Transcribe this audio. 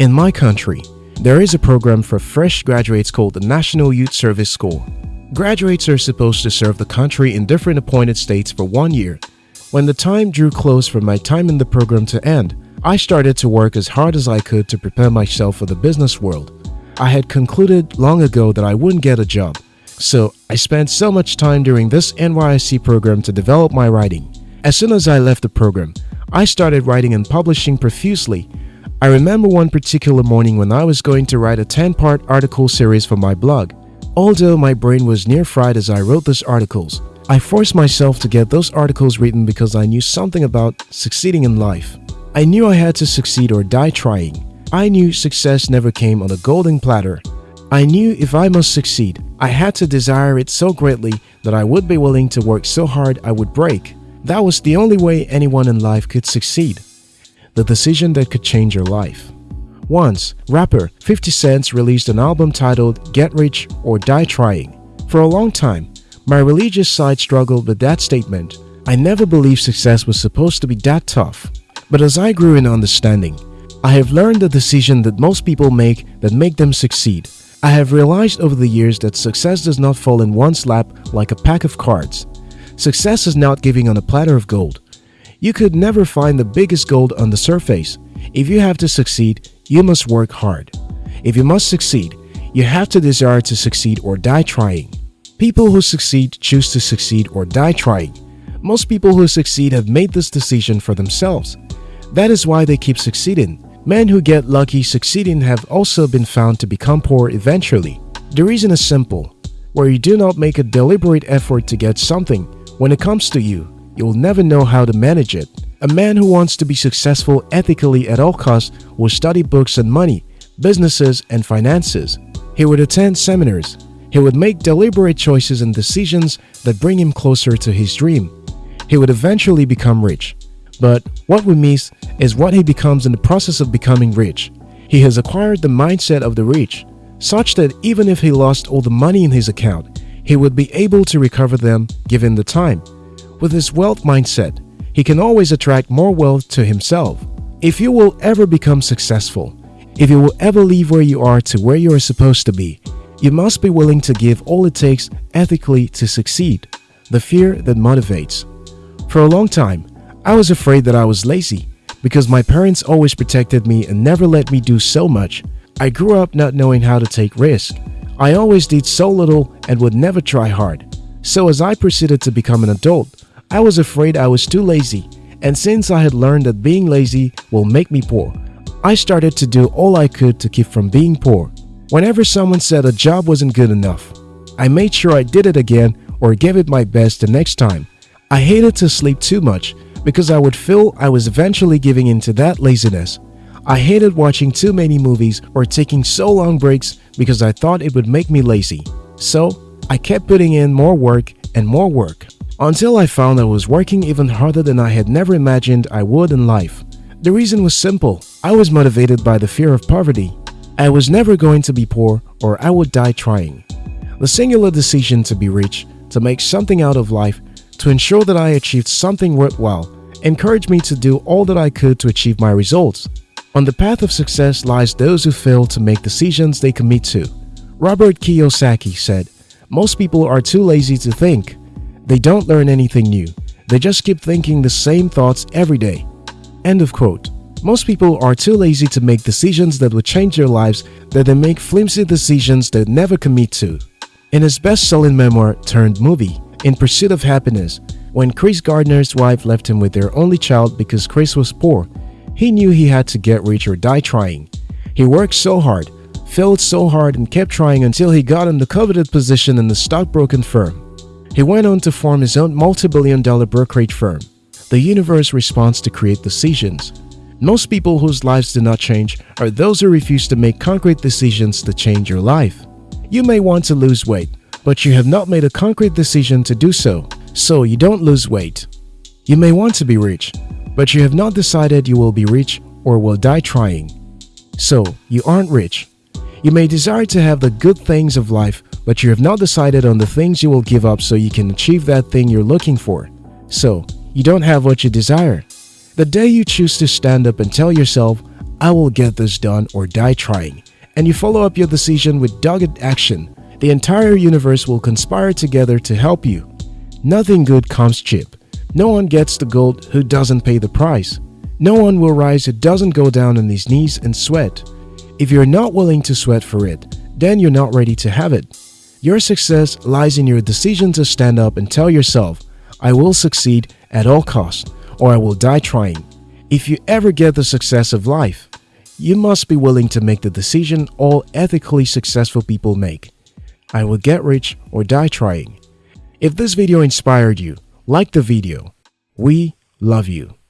In my country, there is a program for fresh graduates called the National Youth Service School. Graduates are supposed to serve the country in different appointed states for one year. When the time drew close for my time in the program to end, I started to work as hard as I could to prepare myself for the business world. I had concluded long ago that I wouldn't get a job, so I spent so much time during this NYSC program to develop my writing. As soon as I left the program, I started writing and publishing profusely. I remember one particular morning when I was going to write a 10-part article series for my blog. Although my brain was near fried as I wrote those articles, I forced myself to get those articles written because I knew something about succeeding in life. I knew I had to succeed or die trying. I knew success never came on a golden platter. I knew if I must succeed, I had to desire it so greatly that I would be willing to work so hard I would break. That was the only way anyone in life could succeed. The decision that could change your life. Once, rapper 50 Cent released an album titled Get Rich or Die Trying. For a long time, my religious side struggled with that statement. I never believed success was supposed to be that tough. But as I grew in understanding, I have learned the decision that most people make that make them succeed. I have realized over the years that success does not fall in one's lap like a pack of cards. Success is not giving on a platter of gold. You could never find the biggest gold on the surface. If you have to succeed, you must work hard. If you must succeed, you have to desire to succeed or die trying. People who succeed choose to succeed or die trying. Most people who succeed have made this decision for themselves. That is why they keep succeeding. Men who get lucky succeeding have also been found to become poor eventually. The reason is simple. Where you do not make a deliberate effort to get something, when it comes to you, you will never know how to manage it. A man who wants to be successful ethically at all costs will study books and money, businesses and finances. He would attend seminars. He would make deliberate choices and decisions that bring him closer to his dream. He would eventually become rich. But what we miss is what he becomes in the process of becoming rich. He has acquired the mindset of the rich, such that even if he lost all the money in his account, he would be able to recover them given the time. With his wealth mindset, he can always attract more wealth to himself. If you will ever become successful, if you will ever leave where you are to where you are supposed to be, you must be willing to give all it takes ethically to succeed. The fear that motivates. For a long time, I was afraid that I was lazy because my parents always protected me and never let me do so much. I grew up not knowing how to take risks. I always did so little and would never try hard. So as I proceeded to become an adult, I was afraid I was too lazy and since I had learned that being lazy will make me poor, I started to do all I could to keep from being poor. Whenever someone said a job wasn't good enough, I made sure I did it again or gave it my best the next time. I hated to sleep too much because I would feel I was eventually giving into that laziness. I hated watching too many movies or taking so long breaks because I thought it would make me lazy. So, I kept putting in more work and more work until I found I was working even harder than I had never imagined I would in life. The reason was simple. I was motivated by the fear of poverty. I was never going to be poor or I would die trying. The singular decision to be rich, to make something out of life, to ensure that I achieved something worthwhile, encouraged me to do all that I could to achieve my results. On the path of success lies those who fail to make decisions they commit to. Robert Kiyosaki said, Most people are too lazy to think. They don't learn anything new. They just keep thinking the same thoughts every day. End of quote. Most people are too lazy to make decisions that would change their lives that they make flimsy decisions they never commit to. In his best-selling memoir turned movie, In Pursuit of Happiness, when Chris Gardner's wife left him with their only child because Chris was poor, he knew he had to get rich or die trying. He worked so hard, failed so hard and kept trying until he got in the coveted position in the stockbroking firm. He went on to form his own multi-billion dollar brokerage firm. The universe responds to create decisions. Most people whose lives do not change are those who refuse to make concrete decisions to change your life. You may want to lose weight, but you have not made a concrete decision to do so, so you don't lose weight. You may want to be rich, but you have not decided you will be rich or will die trying. So, you aren't rich. You may desire to have the good things of life, but you have not decided on the things you will give up so you can achieve that thing you're looking for. So, you don't have what you desire. The day you choose to stand up and tell yourself, I will get this done or die trying, and you follow up your decision with dogged action, the entire universe will conspire together to help you. Nothing good comes cheap. No one gets the gold who doesn't pay the price. No one will rise who doesn't go down on his knees and sweat. If you're not willing to sweat for it, then you're not ready to have it. Your success lies in your decision to stand up and tell yourself, I will succeed at all costs or I will die trying. If you ever get the success of life, you must be willing to make the decision all ethically successful people make. I will get rich or die trying. If this video inspired you, like the video. We love you.